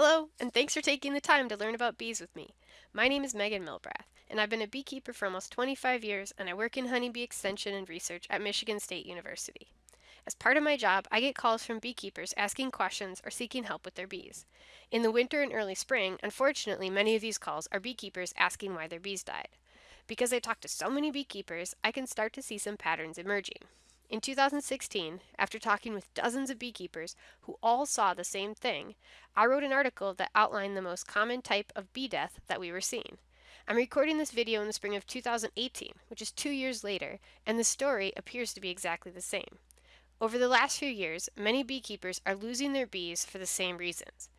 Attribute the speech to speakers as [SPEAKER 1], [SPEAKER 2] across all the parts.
[SPEAKER 1] Hello, and thanks for taking the time to learn about bees with me. My name is Meghan Milbrath, and I've been a beekeeper for almost 25 years, and I work in honeybee extension and research at Michigan State University. As part of my job, I get calls from beekeepers asking questions or seeking help with their bees. In the winter and early spring, unfortunately, many of these calls are beekeepers asking why their bees died. Because I talk to so many beekeepers, I can start to see some patterns emerging. In 2016, after talking with dozens of beekeepers who all saw the same thing, I wrote an article that outlined the most common type of bee death that we were seeing. I'm recording this video in the spring of 2018, which is two years later, and the story appears to be exactly the same. Over the last few years, many beekeepers are losing their bees for the same reasons.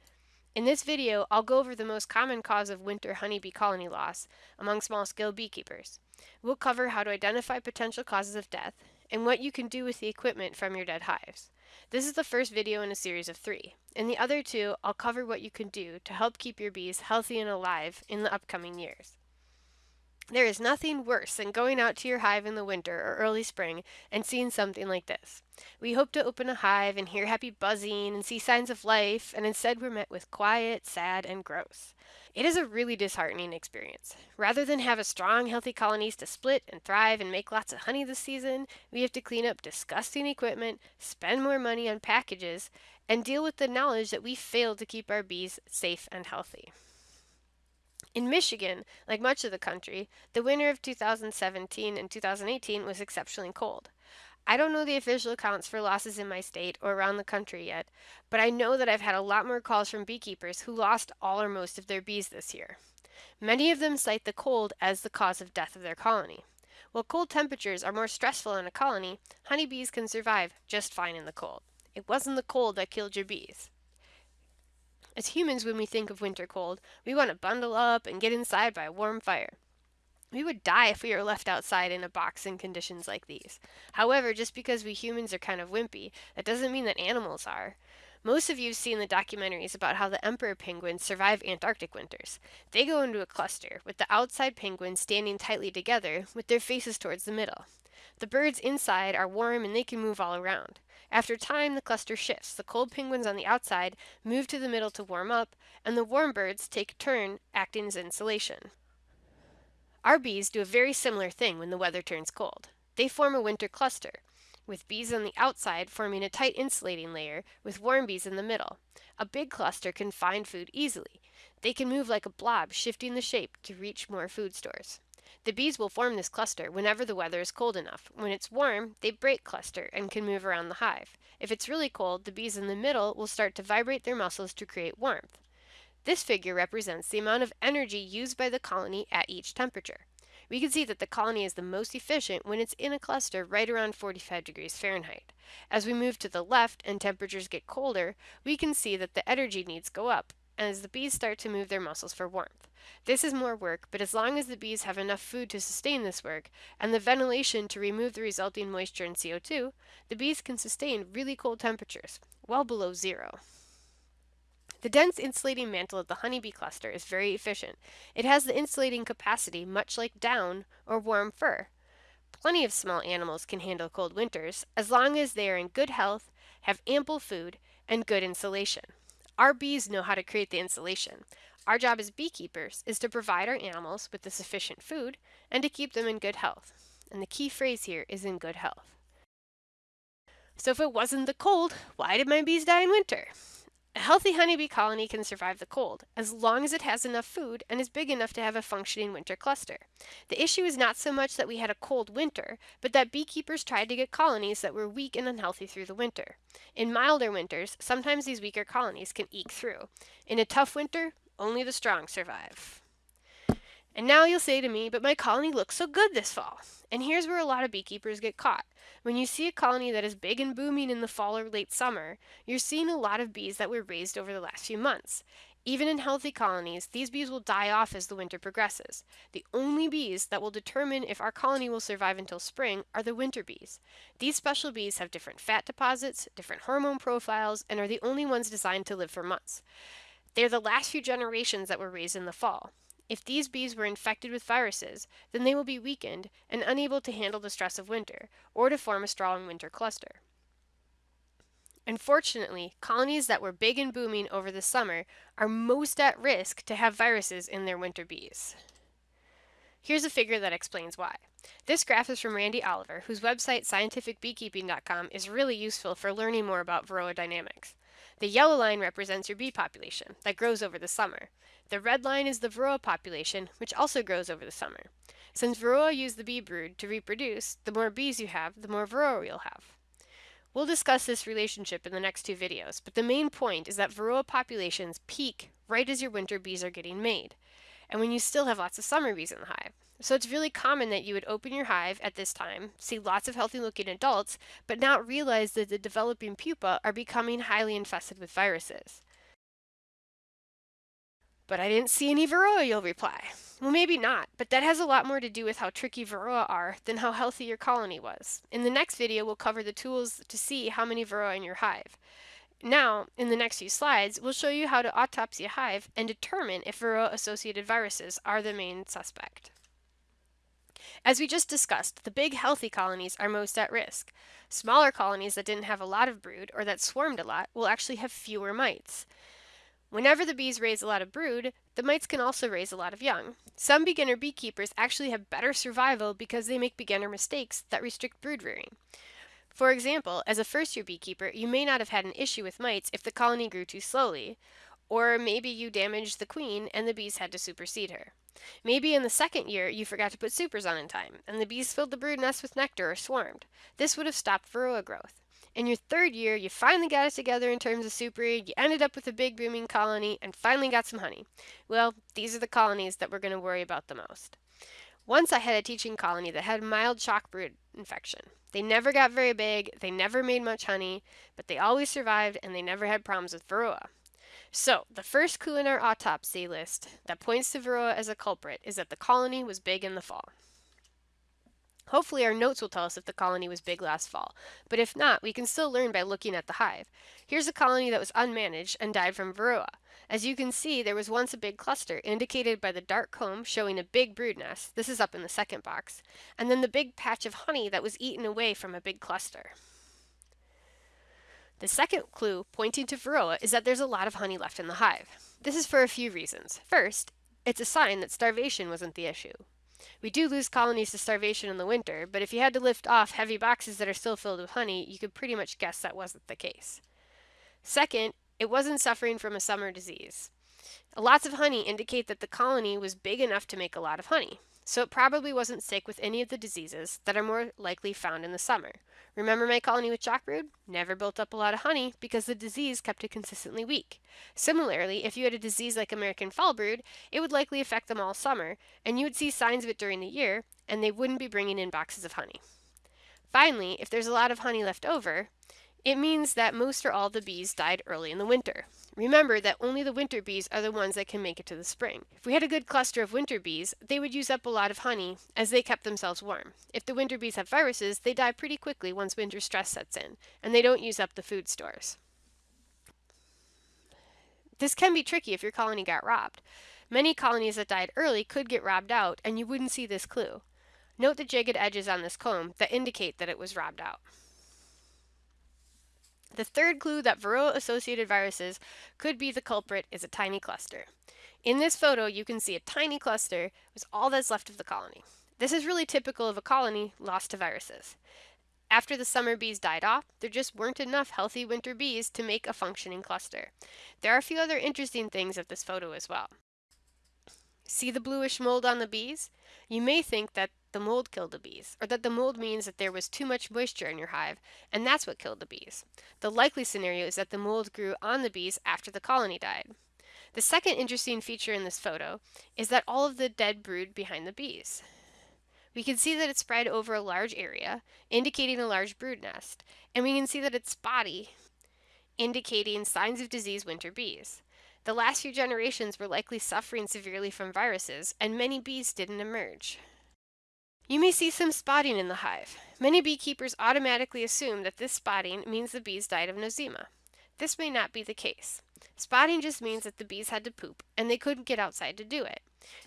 [SPEAKER 1] In this video, I'll go over the most common cause of winter honeybee colony loss among small-scale beekeepers. We'll cover how to identify potential causes of death and what you can do with the equipment from your dead hives. This is the first video in a series of three. In the other two, I'll cover what you can do to help keep your bees healthy and alive in the upcoming years. There is nothing worse than going out to your hive in the winter or early spring and seeing something like this. We hope to open a hive and hear happy buzzing and see signs of life, and instead we're met with quiet, sad, and gross. It is a really disheartening experience. Rather than have a strong, healthy colonies to split and thrive and make lots of honey this season, we have to clean up disgusting equipment, spend more money on packages, and deal with the knowledge that we failed to keep our bees safe and healthy. In Michigan, like much of the country, the winter of 2017 and 2018 was exceptionally cold. I don't know the official accounts for losses in my state or around the country yet, but I know that I've had a lot more calls from beekeepers who lost all or most of their bees this year. Many of them cite the cold as the cause of death of their colony. While cold temperatures are more stressful in a colony, honeybees can survive just fine in the cold. It wasn't the cold that killed your bees. As humans, when we think of winter cold, we want to bundle up and get inside by a warm fire. We would die if we were left outside in a box in conditions like these. However, just because we humans are kind of wimpy, that doesn't mean that animals are. Most of you have seen the documentaries about how the emperor penguins survive Antarctic winters. They go into a cluster, with the outside penguins standing tightly together, with their faces towards the middle. The birds inside are warm and they can move all around. After time, the cluster shifts. The cold penguins on the outside move to the middle to warm up, and the warm birds take a turn acting as insulation. Our bees do a very similar thing when the weather turns cold. They form a winter cluster, with bees on the outside forming a tight insulating layer with warm bees in the middle. A big cluster can find food easily. They can move like a blob, shifting the shape to reach more food stores. The bees will form this cluster whenever the weather is cold enough. When it's warm, they break cluster and can move around the hive. If it's really cold, the bees in the middle will start to vibrate their muscles to create warmth. This figure represents the amount of energy used by the colony at each temperature. We can see that the colony is the most efficient when it's in a cluster right around 45 degrees Fahrenheit. As we move to the left and temperatures get colder, we can see that the energy needs go up as the bees start to move their muscles for warmth. This is more work, but as long as the bees have enough food to sustain this work, and the ventilation to remove the resulting moisture and CO2, the bees can sustain really cold temperatures, well below zero. The dense insulating mantle of the honeybee cluster is very efficient. It has the insulating capacity much like down or warm fur. Plenty of small animals can handle cold winters as long as they are in good health, have ample food, and good insulation. Our bees know how to create the insulation. Our job as beekeepers is to provide our animals with the sufficient food and to keep them in good health. And the key phrase here is in good health. So if it wasn't the cold, why did my bees die in winter? A healthy honeybee colony can survive the cold, as long as it has enough food and is big enough to have a functioning winter cluster. The issue is not so much that we had a cold winter, but that beekeepers tried to get colonies that were weak and unhealthy through the winter. In milder winters, sometimes these weaker colonies can eke through. In a tough winter, only the strong survive. And now you'll say to me, but my colony looks so good this fall. And here's where a lot of beekeepers get caught. When you see a colony that is big and booming in the fall or late summer, you're seeing a lot of bees that were raised over the last few months. Even in healthy colonies, these bees will die off as the winter progresses. The only bees that will determine if our colony will survive until spring are the winter bees. These special bees have different fat deposits, different hormone profiles, and are the only ones designed to live for months. They're the last few generations that were raised in the fall. If these bees were infected with viruses, then they will be weakened and unable to handle the stress of winter, or to form a strong winter cluster. Unfortunately, colonies that were big and booming over the summer are most at risk to have viruses in their winter bees. Here's a figure that explains why. This graph is from Randy Oliver, whose website scientificbeekeeping.com is really useful for learning more about varroa dynamics. The yellow line represents your bee population that grows over the summer. The red line is the varroa population, which also grows over the summer. Since varroa use the bee brood to reproduce, the more bees you have, the more varroa you'll have. We'll discuss this relationship in the next two videos, but the main point is that varroa populations peak right as your winter bees are getting made, and when you still have lots of summer bees in the hive. So it's really common that you would open your hive at this time, see lots of healthy looking adults, but not realize that the developing pupa are becoming highly infested with viruses. But I didn't see any varroa, you'll reply. Well, maybe not, but that has a lot more to do with how tricky varroa are than how healthy your colony was. In the next video, we'll cover the tools to see how many varroa in your hive. Now, in the next few slides, we'll show you how to autopsy a hive and determine if varroa-associated viruses are the main suspect. As we just discussed, the big healthy colonies are most at risk. Smaller colonies that didn't have a lot of brood or that swarmed a lot will actually have fewer mites. Whenever the bees raise a lot of brood, the mites can also raise a lot of young. Some beginner beekeepers actually have better survival because they make beginner mistakes that restrict brood rearing. For example, as a first year beekeeper, you may not have had an issue with mites if the colony grew too slowly, or maybe you damaged the queen and the bees had to supersede her. Maybe in the second year you forgot to put supers on in time, and the bees filled the brood nest with nectar or swarmed. This would have stopped varroa growth. In your third year, you finally got it together in terms of supering, you ended up with a big booming colony, and finally got some honey. Well, these are the colonies that we're going to worry about the most. Once I had a teaching colony that had mild chalk brood infection. They never got very big, they never made much honey, but they always survived and they never had problems with varroa. So, the first clue in our autopsy list that points to varroa as a culprit is that the colony was big in the fall. Hopefully our notes will tell us if the colony was big last fall, but if not, we can still learn by looking at the hive. Here's a colony that was unmanaged and died from varroa. As you can see, there was once a big cluster, indicated by the dark comb showing a big brood nest, this is up in the second box, and then the big patch of honey that was eaten away from a big cluster. The second clue pointing to varroa is that there's a lot of honey left in the hive. This is for a few reasons. First, it's a sign that starvation wasn't the issue. We do lose colonies to starvation in the winter, but if you had to lift off heavy boxes that are still filled with honey, you could pretty much guess that wasn't the case. Second, it wasn't suffering from a summer disease. Lots of honey indicate that the colony was big enough to make a lot of honey, so it probably wasn't sick with any of the diseases that are more likely found in the summer. Remember my colony with brood? Never built up a lot of honey because the disease kept it consistently weak. Similarly, if you had a disease like American foulbrood, it would likely affect them all summer, and you would see signs of it during the year, and they wouldn't be bringing in boxes of honey. Finally, if there's a lot of honey left over, it means that most or all the bees died early in the winter. Remember that only the winter bees are the ones that can make it to the spring. If we had a good cluster of winter bees, they would use up a lot of honey as they kept themselves warm. If the winter bees have viruses, they die pretty quickly once winter stress sets in, and they don't use up the food stores. This can be tricky if your colony got robbed. Many colonies that died early could get robbed out, and you wouldn't see this clue. Note the jagged edges on this comb that indicate that it was robbed out. The third clue that Varroa-associated viruses could be the culprit is a tiny cluster. In this photo, you can see a tiny cluster was all that's left of the colony. This is really typical of a colony lost to viruses. After the summer bees died off, there just weren't enough healthy winter bees to make a functioning cluster. There are a few other interesting things of this photo as well. See the bluish mold on the bees? You may think that the mold killed the bees, or that the mold means that there was too much moisture in your hive, and that's what killed the bees. The likely scenario is that the mold grew on the bees after the colony died. The second interesting feature in this photo is that all of the dead brood behind the bees. We can see that it's spread over a large area, indicating a large brood nest, and we can see that it's spotty, indicating signs of disease winter bees. The last few generations were likely suffering severely from viruses, and many bees didn't emerge. You may see some spotting in the hive. Many beekeepers automatically assume that this spotting means the bees died of nosema. This may not be the case. Spotting just means that the bees had to poop and they couldn't get outside to do it.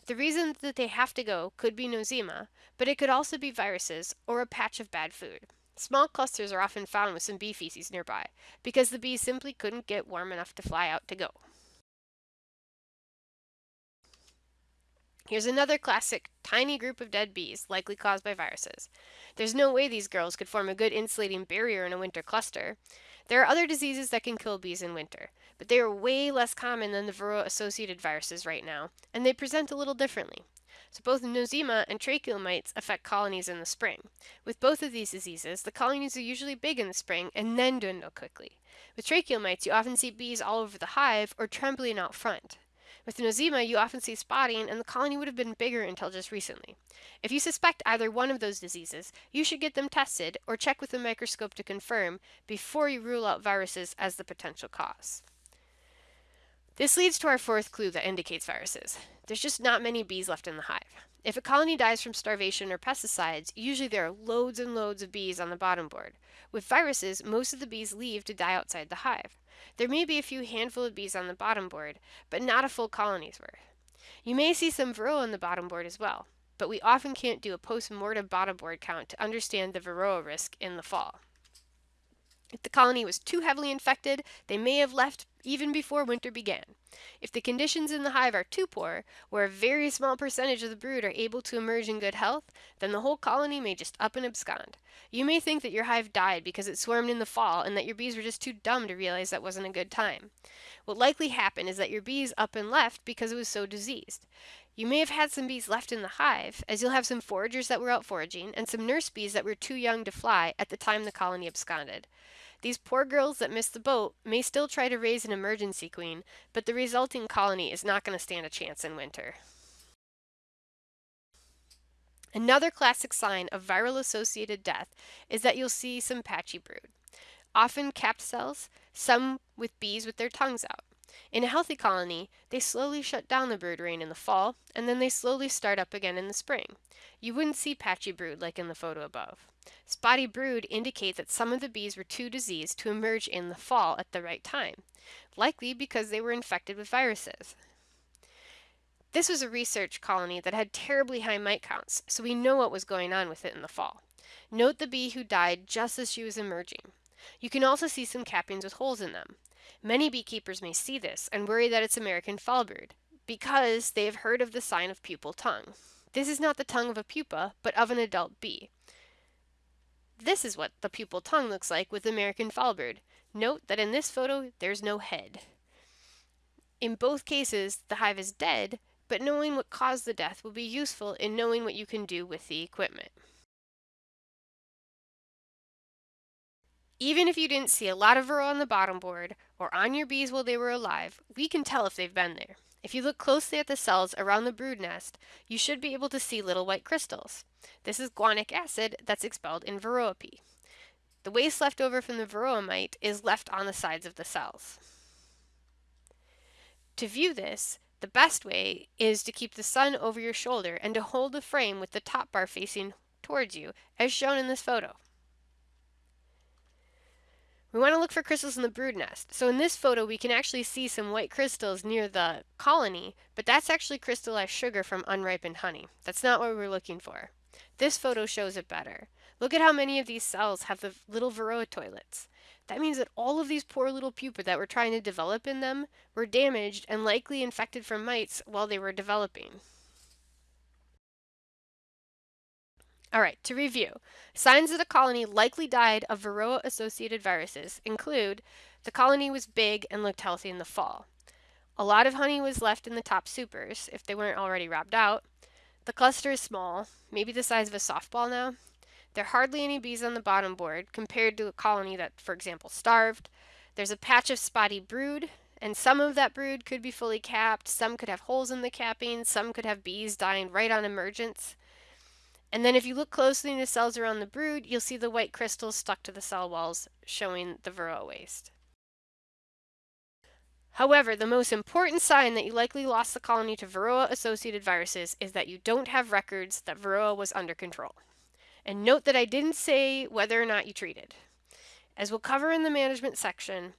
[SPEAKER 1] The reason that they have to go could be nosema, but it could also be viruses or a patch of bad food. Small clusters are often found with some bee feces nearby because the bees simply couldn't get warm enough to fly out to go. Here's another classic tiny group of dead bees, likely caused by viruses. There's no way these girls could form a good insulating barrier in a winter cluster. There are other diseases that can kill bees in winter, but they are way less common than the Varroa associated viruses right now, and they present a little differently. So both nosema and tracheal mites affect colonies in the spring. With both of these diseases, the colonies are usually big in the spring and then dwindle quickly. With tracheal mites, you often see bees all over the hive or trembling out front. With nosema, you often see spotting, and the colony would have been bigger until just recently. If you suspect either one of those diseases, you should get them tested or check with a microscope to confirm before you rule out viruses as the potential cause. This leads to our fourth clue that indicates viruses. There's just not many bees left in the hive. If a colony dies from starvation or pesticides, usually there are loads and loads of bees on the bottom board. With viruses, most of the bees leave to die outside the hive. There may be a few handful of bees on the bottom board, but not a full colony's worth. You may see some varroa on the bottom board as well, but we often can't do a post-mortem bottom board count to understand the varroa risk in the fall. If the colony was too heavily infected, they may have left even before winter began. If the conditions in the hive are too poor, where a very small percentage of the brood are able to emerge in good health, then the whole colony may just up and abscond. You may think that your hive died because it swarmed in the fall and that your bees were just too dumb to realize that wasn't a good time. What likely happened is that your bees up and left because it was so diseased. You may have had some bees left in the hive, as you'll have some foragers that were out foraging and some nurse bees that were too young to fly at the time the colony absconded. These poor girls that missed the boat may still try to raise an emergency queen, but the resulting colony is not going to stand a chance in winter. Another classic sign of viral associated death is that you'll see some patchy brood. Often capped cells, some with bees with their tongues out. In a healthy colony, they slowly shut down the brood reign in the fall, and then they slowly start up again in the spring. You wouldn't see patchy brood like in the photo above. Spotty brood indicate that some of the bees were too diseased to emerge in the fall at the right time, likely because they were infected with viruses. This was a research colony that had terribly high mite counts, so we know what was going on with it in the fall. Note the bee who died just as she was emerging. You can also see some cappings with holes in them. Many beekeepers may see this and worry that it's American foulbrood, because they have heard of the sign of pupal tongue. This is not the tongue of a pupa, but of an adult bee. This is what the pupal tongue looks like with American foulbrood. Note that in this photo, there's no head. In both cases, the hive is dead, but knowing what caused the death will be useful in knowing what you can do with the equipment. Even if you didn't see a lot of varroa on the bottom board or on your bees while they were alive, we can tell if they've been there. If you look closely at the cells around the brood nest, you should be able to see little white crystals. This is guanic acid that's expelled in varroa pee. The waste left over from the varroa mite is left on the sides of the cells. To view this, the best way is to keep the sun over your shoulder and to hold the frame with the top bar facing towards you, as shown in this photo. We want to look for crystals in the brood nest. So in this photo, we can actually see some white crystals near the colony, but that's actually crystallized sugar from unripened honey. That's not what we're looking for. This photo shows it better. Look at how many of these cells have the little varroa toilets. That means that all of these poor little pupae that we're trying to develop in them were damaged and likely infected from mites while they were developing. All right, to review, signs that a colony likely died of Varroa-associated viruses include the colony was big and looked healthy in the fall. A lot of honey was left in the top supers, if they weren't already robbed out. The cluster is small, maybe the size of a softball now. There are hardly any bees on the bottom board compared to a colony that, for example, starved. There's a patch of spotty brood, and some of that brood could be fully capped, some could have holes in the capping, some could have bees dying right on emergence. And then if you look closely in the cells around the brood, you'll see the white crystals stuck to the cell walls, showing the varroa waste. However, the most important sign that you likely lost the colony to varroa-associated viruses is that you don't have records that varroa was under control. And note that I didn't say whether or not you treated. As we'll cover in the management section,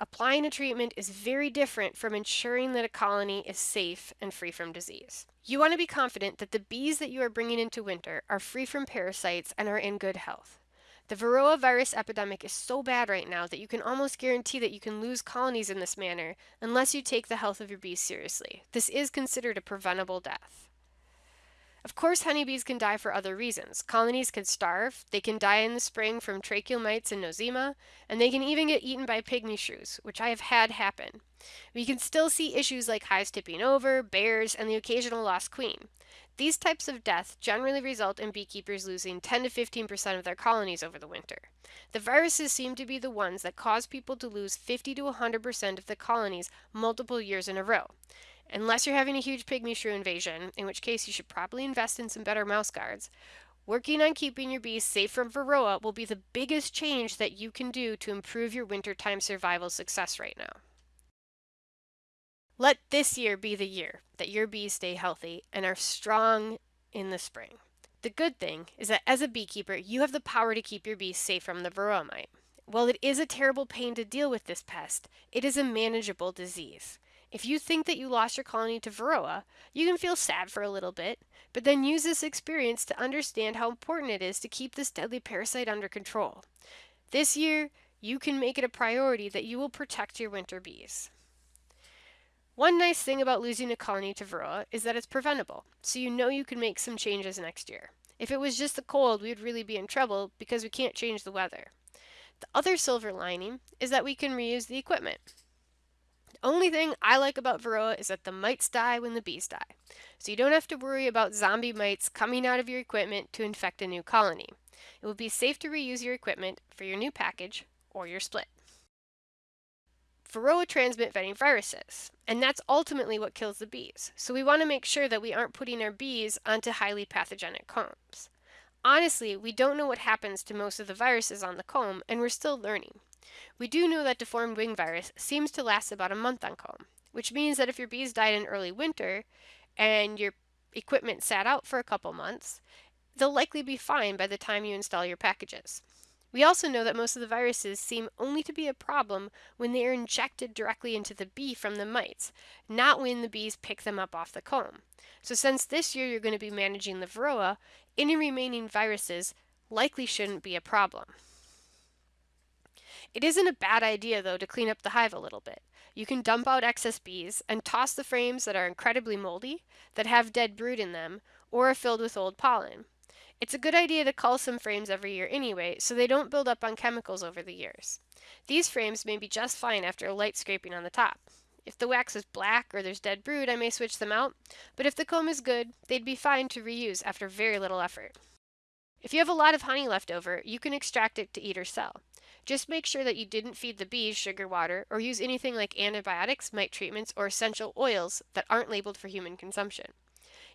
[SPEAKER 1] applying a treatment is very different from ensuring that a colony is safe and free from disease. You want to be confident that the bees that you are bringing into winter are free from parasites and are in good health. The Varroa virus epidemic is so bad right now that you can almost guarantee that you can lose colonies in this manner unless you take the health of your bees seriously. This is considered a preventable death. Of course, honeybees can die for other reasons. Colonies can starve, they can die in the spring from tracheal mites and nosema, and they can even get eaten by pygmy shrews, which I have had happen. We can still see issues like hives tipping over, bears, and the occasional lost queen. These types of death generally result in beekeepers losing 10 to 15% of their colonies over the winter. The viruses seem to be the ones that cause people to lose 50 to 100% of the colonies multiple years in a row. Unless you're having a huge pygmy shrew invasion, in which case you should probably invest in some better mouse guards, working on keeping your bees safe from varroa will be the biggest change that you can do to improve your wintertime survival success right now. Let this year be the year that your bees stay healthy and are strong in the spring. The good thing is that as a beekeeper, you have the power to keep your bees safe from the varroa mite. While it is a terrible pain to deal with this pest, it is a manageable disease. If you think that you lost your colony to Varroa, you can feel sad for a little bit, but then use this experience to understand how important it is to keep this deadly parasite under control. This year, you can make it a priority that you will protect your winter bees. One nice thing about losing a colony to Varroa is that it's preventable, so you know you can make some changes next year. If it was just the cold, we would really be in trouble because we can't change the weather. The other silver lining is that we can reuse the equipment. Only thing I like about Varroa is that the mites die when the bees die. So you don't have to worry about zombie mites coming out of your equipment to infect a new colony. It will be safe to reuse your equipment for your new package or your split. Varroa transmit vetting viruses, and that's ultimately what kills the bees. So we want to make sure that we aren't putting our bees onto highly pathogenic combs. Honestly, we don't know what happens to most of the viruses on the comb, and we're still learning. We do know that deformed wing virus seems to last about a month on comb, which means that if your bees died in early winter and your equipment sat out for a couple months, they'll likely be fine by the time you install your packages. We also know that most of the viruses seem only to be a problem when they are injected directly into the bee from the mites, not when the bees pick them up off the comb. So since this year you're going to be managing the varroa, any remaining viruses likely shouldn't be a problem. It isn't a bad idea, though, to clean up the hive a little bit. You can dump out excess bees and toss the frames that are incredibly moldy, that have dead brood in them, or are filled with old pollen. It's a good idea to cull some frames every year anyway, so they don't build up on chemicals over the years. These frames may be just fine after a light scraping on the top. If the wax is black or there's dead brood, I may switch them out, but if the comb is good, they'd be fine to reuse after very little effort. If you have a lot of honey left over, you can extract it to eat or sell. Just make sure that you didn't feed the bees sugar water or use anything like antibiotics, mite treatments, or essential oils that aren't labeled for human consumption.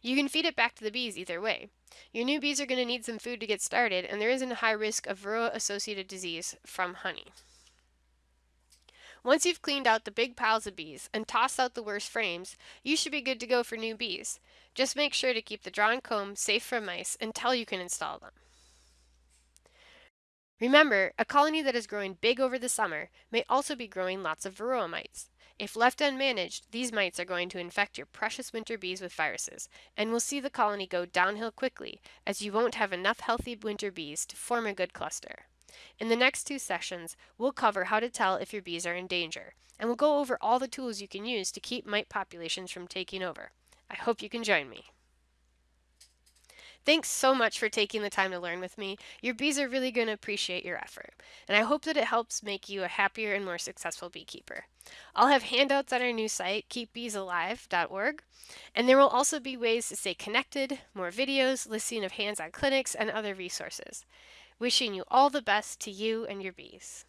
[SPEAKER 1] You can feed it back to the bees either way. Your new bees are going to need some food to get started, and there isn't a high risk of varroa-associated disease from honey. Once you've cleaned out the big piles of bees and tossed out the worst frames, you should be good to go for new bees. Just make sure to keep the drawn comb safe from mice until you can install them. Remember, a colony that is growing big over the summer may also be growing lots of varroa mites. If left unmanaged, these mites are going to infect your precious winter bees with viruses, and will see the colony go downhill quickly, as you won't have enough healthy winter bees to form a good cluster. In the next two sessions, we'll cover how to tell if your bees are in danger, and we'll go over all the tools you can use to keep mite populations from taking over. I hope you can join me. Thanks so much for taking the time to learn with me. Your bees are really going to appreciate your effort, and I hope that it helps make you a happier and more successful beekeeper. I'll have handouts on our new site, keepbeesalive.org, and there will also be ways to stay connected, more videos, listing of hands-on clinics, and other resources. Wishing you all the best to you and your bees.